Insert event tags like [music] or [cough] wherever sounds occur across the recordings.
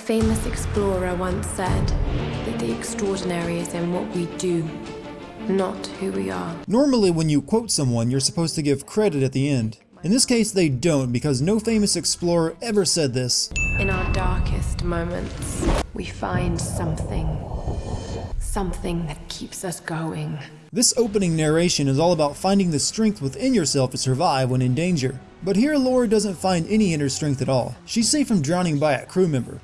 famous explorer once said that the extraordinary is in what we do, not who we are. Normally when you quote someone, you're supposed to give credit at the end. In this case, they don't because no famous explorer ever said this. In our darkest moments, we find something. Something that keeps us going. This opening narration is all about finding the strength within yourself to survive when in danger. But here Laura doesn't find any inner strength at all. She's safe from drowning by a crew member.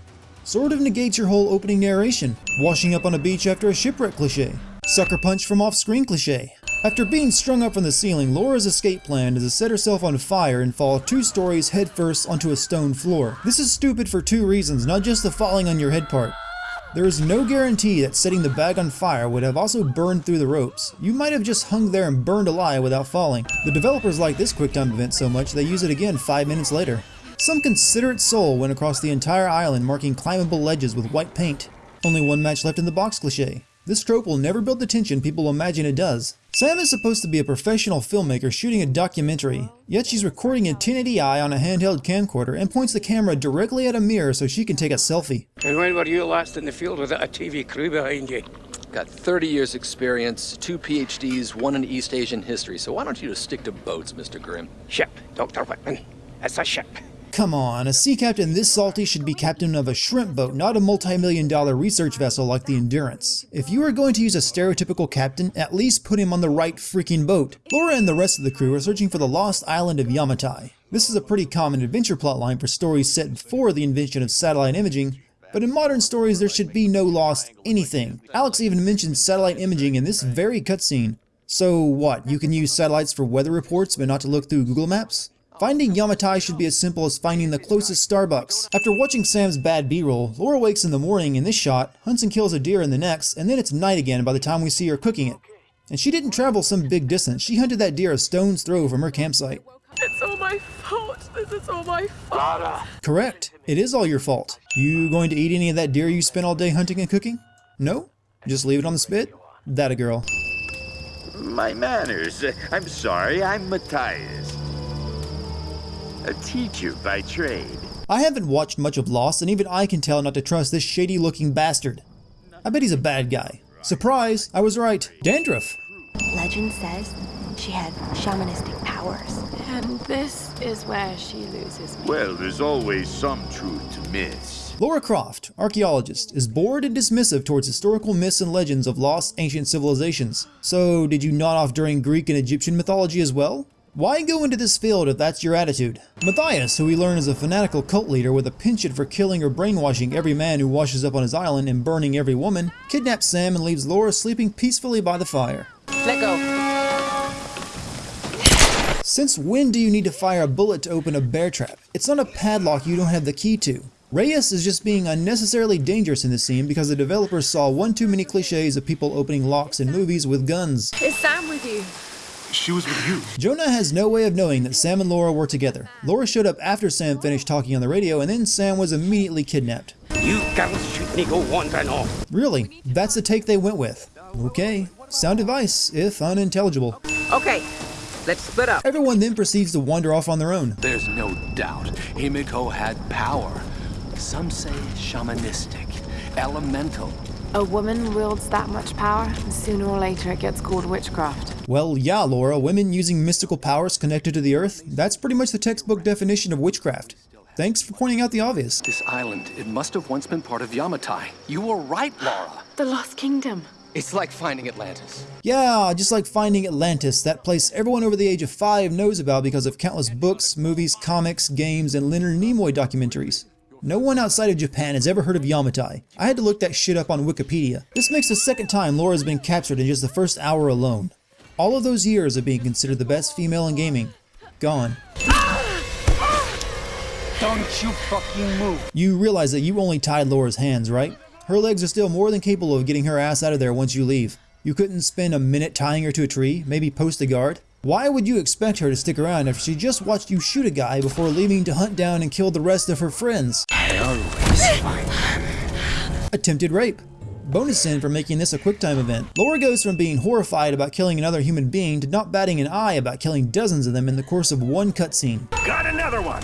Sort of negates your whole opening narration. Washing up on a beach after a shipwreck cliche. Sucker punch from off-screen cliche. After being strung up from the ceiling, Laura's escape plan is to set herself on fire and fall two stories headfirst onto a stone floor. This is stupid for two reasons, not just the falling on your head part. There is no guarantee that setting the bag on fire would have also burned through the ropes. You might have just hung there and burned alive without falling. The developers like this QuickTime event so much they use it again 5 minutes later. Some considerate soul went across the entire island marking climbable ledges with white paint. Only one match left in the box cliche. This trope will never build the tension people imagine it does. Sam is supposed to be a professional filmmaker shooting a documentary, yet she's recording in 1080i on a handheld camcorder and points the camera directly at a mirror so she can take a selfie. And when were you last in the field without a TV crew behind you? Got 30 years experience, two PhDs, one in East Asian history, so why don't you just stick to boats, Mr. Grim? Ship, Dr. Whitman. It's a ship. Come on, a sea captain this salty should be captain of a shrimp boat, not a multi-million dollar research vessel like the Endurance. If you are going to use a stereotypical captain, at least put him on the right freaking boat. Laura and the rest of the crew are searching for the lost island of Yamatai. This is a pretty common adventure plotline for stories set before the invention of satellite imaging, but in modern stories there should be no lost anything. Alex even mentions satellite imaging in this very cutscene. So what, you can use satellites for weather reports but not to look through Google Maps? Finding Yamatai should be as simple as finding the closest Starbucks. After watching Sam's bad b-roll, Laura wakes in the morning in this shot, hunts and kills a deer in the next, and then it's night again by the time we see her cooking it. And she didn't travel some big distance, she hunted that deer a stone's throw from her campsite. It's all my fault. This is all my fault. Correct. It is all your fault. You going to eat any of that deer you spent all day hunting and cooking? No? Just leave it on the spit? That a girl. My manners. I'm sorry, I'm Mathias. A teacher by trade. I haven't watched much of Lost, and even I can tell not to trust this shady looking bastard. I bet he's a bad guy. Surprise, I was right. Dandruff. Legend says she had shamanistic powers. And this is where she loses me. Well, there's always some truth to miss. Laura Croft, archaeologist, is bored and dismissive towards historical myths and legends of lost ancient civilizations. So, did you nod off during Greek and Egyptian mythology as well? Why go into this field if that's your attitude? Mathias, who we learn is a fanatical cult leader with a penchant for killing or brainwashing every man who washes up on his island and burning every woman, kidnaps Sam and leaves Laura sleeping peacefully by the fire. Let go. Since when do you need to fire a bullet to open a bear trap? It's not a padlock you don't have the key to. Reyes is just being unnecessarily dangerous in this scene because the developers saw one too many cliches of people opening locks in movies with guns. Is Sam with you? She was with you. Jonah has no way of knowing that Sam and Laura were together. Laura showed up after Sam finished talking on the radio and then Sam was immediately kidnapped. You girls shouldn't go wandering off. Really? That's the take they went with. Okay. Sound advice, if unintelligible. Okay, let's split up. Everyone then proceeds to wander off on their own. There's no doubt Himiko had power. Some say shamanistic, elemental. A woman wields that much power, and sooner or later it gets called witchcraft. Well, yeah, Laura, women using mystical powers connected to the earth, that's pretty much the textbook definition of witchcraft. Thanks for pointing out the obvious. This island, it must have once been part of Yamatai. You were right, Laura. The Lost Kingdom. It's like finding Atlantis. Yeah, just like finding Atlantis, that place everyone over the age of 5 knows about because of countless books, movies, comics, games, and Leonard Nimoy documentaries. No one outside of Japan has ever heard of Yamatai. I had to look that shit up on Wikipedia. This makes the second time Laura's been captured in just the first hour alone. All of those years of being considered the best female in gaming, gone. Don't you fucking move. You realize that you only tied Laura's hands, right? Her legs are still more than capable of getting her ass out of there once you leave. You couldn't spend a minute tying her to a tree, maybe post a guard? Why would you expect her to stick around after she just watched you shoot a guy before leaving to hunt down and kill the rest of her friends? I always find them. Attempted rape. Bonus sin for making this a QuickTime event. Laura goes from being horrified about killing another human being to not batting an eye about killing dozens of them in the course of one cutscene. Got another one.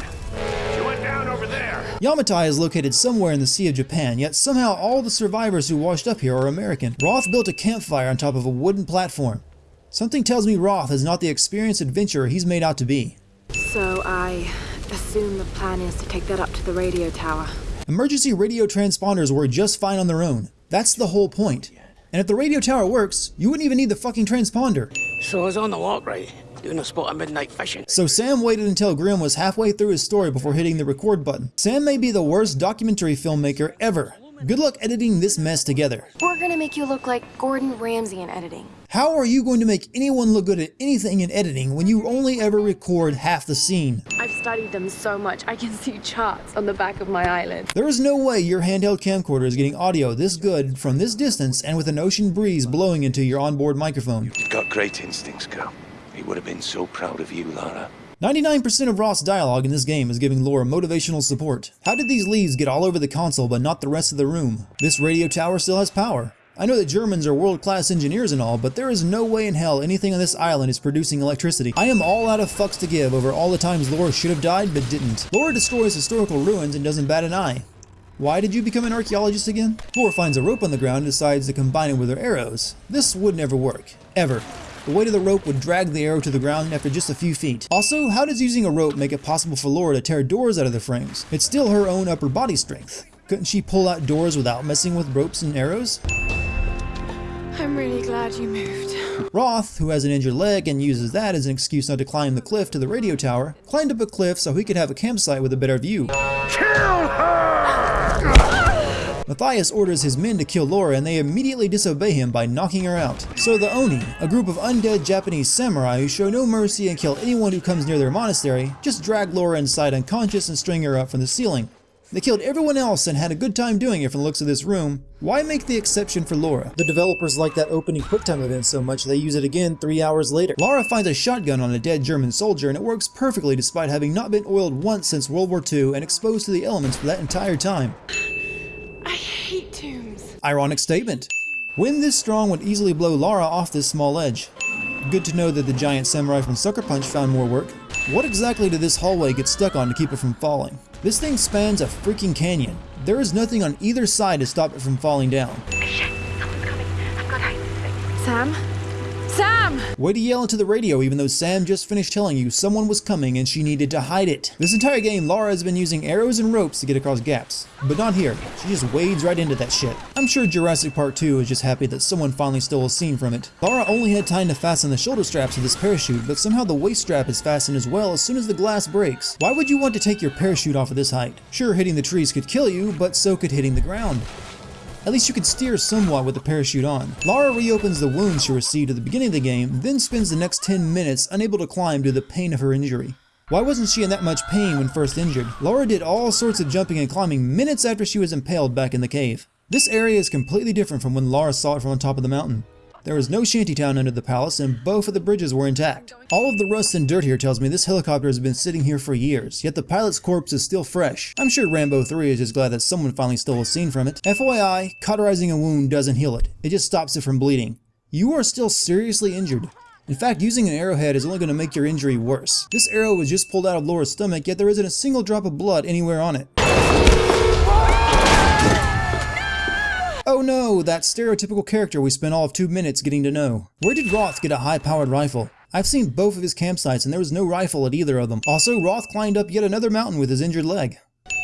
She went down over there. Yamatai is located somewhere in the Sea of Japan, yet somehow all the survivors who washed up here are American. Roth built a campfire on top of a wooden platform. Something tells me Roth is not the experienced adventurer he's made out to be. So I assume the plan is to take that up to the radio tower. Emergency radio transponders work just fine on their own. That's the whole point. And if the radio tower works, you wouldn't even need the fucking transponder. So I was on the walk, right? Doing a spot of midnight fishing. So Sam waited until Grim was halfway through his story before hitting the record button. Sam may be the worst documentary filmmaker ever. Good luck editing this mess together. We're gonna make you look like Gordon Ramsay in editing. How are you going to make anyone look good at anything in editing when you only ever record half the scene? I've studied them so much I can see charts on the back of my eyelids. There is no way your handheld camcorder is getting audio this good from this distance and with an ocean breeze blowing into your onboard microphone. You've got great instincts, girl. He would have been so proud of you, Lara. 99% of Roth's dialogue in this game is giving Laura motivational support. How did these leaves get all over the console but not the rest of the room? This radio tower still has power. I know that Germans are world-class engineers and all, but there is no way in hell anything on this island is producing electricity. I am all out of fucks to give over all the times Laura should have died but didn't. Laura destroys historical ruins and doesn't bat an eye. Why did you become an archaeologist again? Laura finds a rope on the ground and decides to combine it with her arrows. This would never work. Ever. The weight of the rope would drag the arrow to the ground after just a few feet. Also, how does using a rope make it possible for Laura to tear doors out of the frames? It's still her own upper body strength. Couldn't she pull out doors without messing with ropes and arrows? I'm really glad you moved. Roth, who has an injured leg and uses that as an excuse not to climb the cliff to the radio tower, climbed up a cliff so he could have a campsite with a better view. Kill her! Mathias orders his men to kill Laura and they immediately disobey him by knocking her out. So the Oni, a group of undead Japanese samurai who show no mercy and kill anyone who comes near their monastery, just drag Laura inside unconscious and string her up from the ceiling. They killed everyone else and had a good time doing it from the looks of this room. Why make the exception for Laura? The developers like that opening QuickTime event so much they use it again three hours later. Laura finds a shotgun on a dead German soldier and it works perfectly despite having not been oiled once since World War II and exposed to the elements for that entire time. I hate tombs. Ironic statement. Wind this strong would easily blow Lara off this small ledge. Good to know that the giant samurai from Sucker Punch found more work. What exactly did this hallway get stuck on to keep it from falling? This thing spans a freaking canyon. There is nothing on either side to stop it from falling down. Sam? Way to yell into the radio even though Sam just finished telling you someone was coming and she needed to hide it. This entire game, Lara has been using arrows and ropes to get across gaps. But not here. She just wades right into that shit. I'm sure Jurassic Park 2 is just happy that someone finally stole a scene from it. Lara only had time to fasten the shoulder straps of this parachute, but somehow the waist strap is fastened as well as soon as the glass breaks. Why would you want to take your parachute off at this height? Sure, hitting the trees could kill you, but so could hitting the ground. At least you could steer somewhat with the parachute on. Lara reopens the wound she received at the beginning of the game, then spends the next 10 minutes unable to climb due to the pain of her injury. Why wasn't she in that much pain when first injured? Laura did all sorts of jumping and climbing minutes after she was impaled back in the cave. This area is completely different from when Lara saw it from on top of the mountain. There is no shantytown under the palace and both of the bridges were intact. All of the rust and dirt here tells me this helicopter has been sitting here for years, yet the pilot's corpse is still fresh. I'm sure Rambo 3 is just glad that someone finally stole a scene from it. FYI, cauterizing a wound doesn't heal it, it just stops it from bleeding. You are still seriously injured. In fact, using an arrowhead is only going to make your injury worse. This arrow was just pulled out of Laura's stomach, yet there isn't a single drop of blood anywhere on it. Oh no, that stereotypical character we spent all of two minutes getting to know. Where did Roth get a high-powered rifle? I've seen both of his campsites and there was no rifle at either of them. Also, Roth climbed up yet another mountain with his injured leg.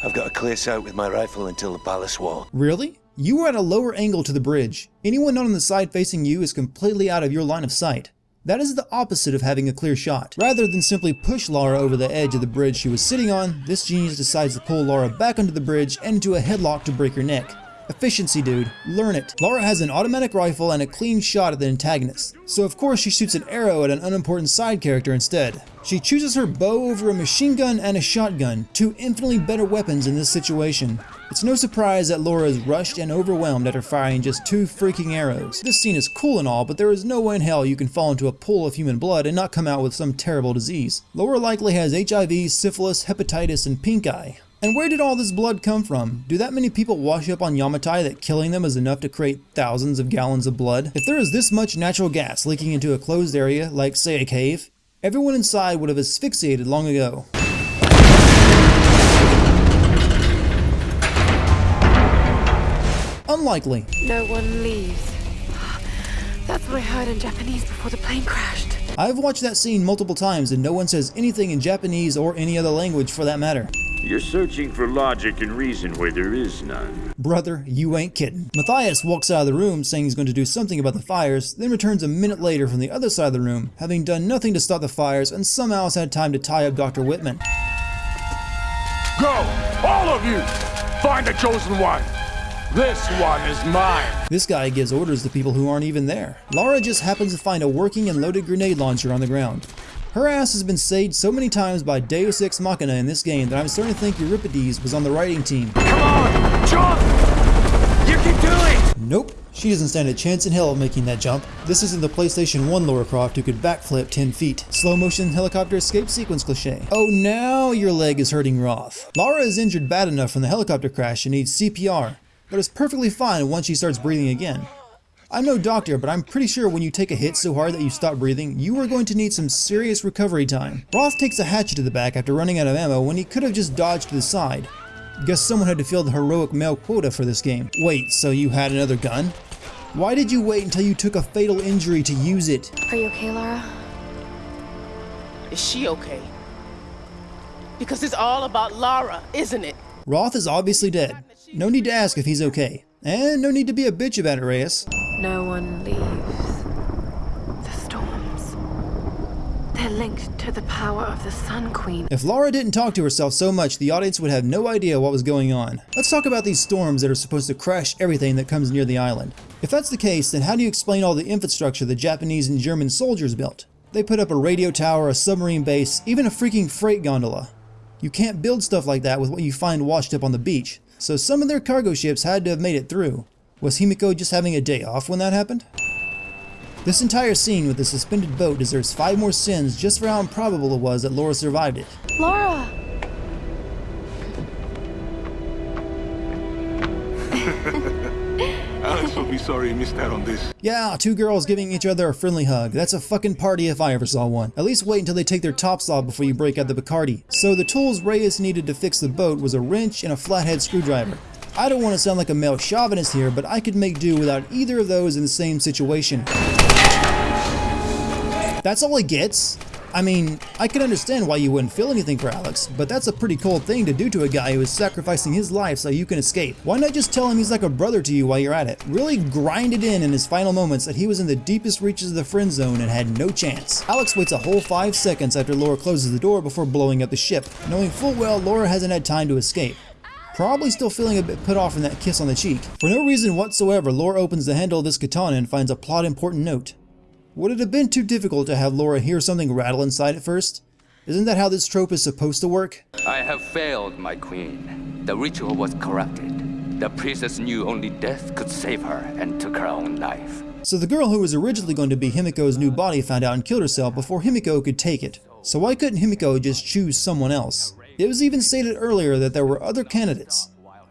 I've got a clear sight with my rifle until the palace wall. Really? You were at a lower angle to the bridge. Anyone not on the side facing you is completely out of your line of sight. That is the opposite of having a clear shot. Rather than simply push Lara over the edge of the bridge she was sitting on, this genius decides to pull Lara back onto the bridge and into a headlock to break her neck. Efficiency, dude. Learn it. Lara has an automatic rifle and a clean shot at the antagonist, so of course she shoots an arrow at an unimportant side character instead. She chooses her bow over a machine gun and a shotgun, two infinitely better weapons in this situation. It's no surprise that Laura is rushed and overwhelmed after firing just two freaking arrows. This scene is cool and all, but there is no way in hell you can fall into a pool of human blood and not come out with some terrible disease. Laura likely has HIV, syphilis, hepatitis, and pink eye. And where did all this blood come from? Do that many people wash up on Yamatai that killing them is enough to create thousands of gallons of blood? If there is this much natural gas leaking into a closed area, like say a cave, everyone inside would have asphyxiated long ago. Unlikely. No one leaves. That's what I heard in Japanese before the plane crashed. I've watched that scene multiple times and no one says anything in Japanese or any other language for that matter. You're searching for logic and reason where there is none. Brother, you ain't kidding. Mathias walks out of the room saying he's going to do something about the fires, then returns a minute later from the other side of the room, having done nothing to stop the fires and somehow has had time to tie up Dr. Whitman. Go! All of you! Find the chosen one! This one is mine! This guy gives orders to people who aren't even there. Laura just happens to find a working and loaded grenade launcher on the ground. Her ass has been saved so many times by Deus Ex Machina in this game that I'm starting to think Euripides was on the writing team. Come on! Jump! You can do it! Nope, she doesn't stand a chance in hell of making that jump. This isn't the PlayStation 1 Laura Croft who could backflip 10 feet. Slow motion helicopter escape sequence cliche. Oh, now your leg is hurting Roth. Lara is injured bad enough from the helicopter crash and needs CPR, but is perfectly fine once she starts breathing again. I'm no doctor, but I'm pretty sure when you take a hit so hard that you stop breathing, you are going to need some serious recovery time. Roth takes a hatchet to the back after running out of ammo when he could have just dodged to the side. Guess someone had to fill the heroic male quota for this game. Wait, so you had another gun? Why did you wait until you took a fatal injury to use it? Are you okay, Laura? Is she okay? Because it's all about Lara, isn't it? Roth is obviously dead. No need to ask if he's okay. And no need to be a bitch about it, Reyes. No one leaves. The storms. They're linked to the power of the Sun Queen. If Laura didn't talk to herself so much, the audience would have no idea what was going on. Let's talk about these storms that are supposed to crash everything that comes near the island. If that's the case, then how do you explain all the infrastructure the Japanese and German soldiers built? They put up a radio tower, a submarine base, even a freaking freight gondola. You can't build stuff like that with what you find washed up on the beach, so some of their cargo ships had to have made it through. Was Himiko just having a day off when that happened? This entire scene with the suspended boat deserves five more sins just for how improbable it was that Laura survived it. Laura! Sorry missed out on this. Yeah, two girls giving each other a friendly hug. That's a fucking party if I ever saw one. At least wait until they take their tops off before you break out the Bacardi. So the tools Reyes needed to fix the boat was a wrench and a flathead screwdriver. I don't want to sound like a male chauvinist here, but I could make do without either of those in the same situation. That's all he gets? I mean, I can understand why you wouldn't feel anything for Alex, but that's a pretty cold thing to do to a guy who is sacrificing his life so you can escape. Why not just tell him he's like a brother to you while you're at it? Really grind it in in his final moments that he was in the deepest reaches of the friend zone and had no chance. Alex waits a whole five seconds after Laura closes the door before blowing up the ship, knowing full well Laura hasn't had time to escape. Probably still feeling a bit put off from that kiss on the cheek. For no reason whatsoever, Laura opens the handle of this katana and finds a plot important note. Would it have been too difficult to have Laura hear something rattle inside at first? Isn't that how this trope is supposed to work? I have failed, my queen. The ritual was corrupted. The priestess knew only death could save her and took her own life. So the girl who was originally going to be Himiko's new body found out and killed herself before Himiko could take it. So why couldn't Himiko just choose someone else? It was even stated earlier that there were other candidates.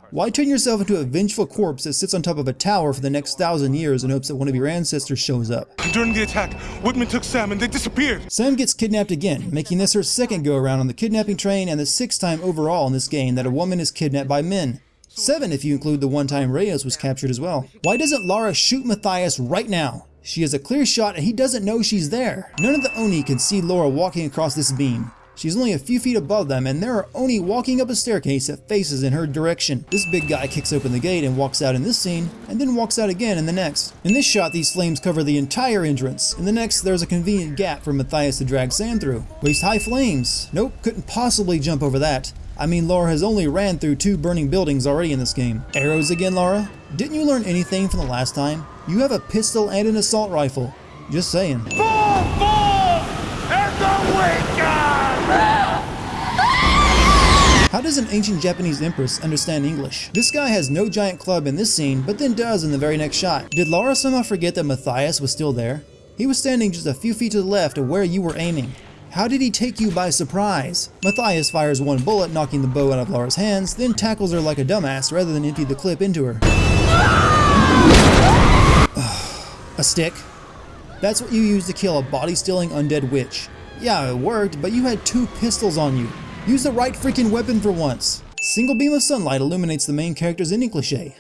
Why turn yourself into a vengeful corpse that sits on top of a tower for the next thousand years in hopes that one of your ancestors shows up? During the attack, Whitman took Sam and they disappeared. Sam gets kidnapped again, making this her second go around on the kidnapping train and the sixth time overall in this game that a woman is kidnapped by men. Seven if you include the one time Reyes was captured as well. Why doesn't Lara shoot Mathias right now? She has a clear shot and he doesn't know she's there. None of the Oni can see Laura walking across this beam. She's only a few feet above them and there are Oni walking up a staircase that faces in her direction. This big guy kicks open the gate and walks out in this scene, and then walks out again in the next. In this shot, these flames cover the entire entrance. In the next, there's a convenient gap for Mathias to drag Sam through. Waist high flames. Nope, couldn't possibly jump over that. I mean, Laura has only ran through two burning buildings already in this game. Arrows again, Laura? Didn't you learn anything from the last time? You have a pistol and an assault rifle. Just saying. Fall, fall! And the weaker! How does an ancient Japanese empress understand English? This guy has no giant club in this scene, but then does in the very next shot. Did Laura somehow forget that Mathias was still there? He was standing just a few feet to the left of where you were aiming. How did he take you by surprise? Mathias fires one bullet, knocking the bow out of Laura's hands, then tackles her like a dumbass rather than empty the clip into her. [sighs] a stick? That's what you use to kill a body-stealing undead witch. Yeah, it worked, but you had two pistols on you. Use the right freaking weapon for once. Single beam of sunlight illuminates the main character's ending cliche.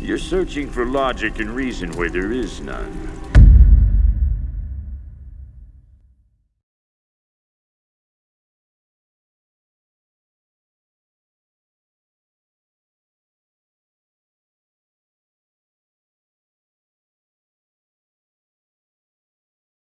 You're searching for logic and reason where there is none.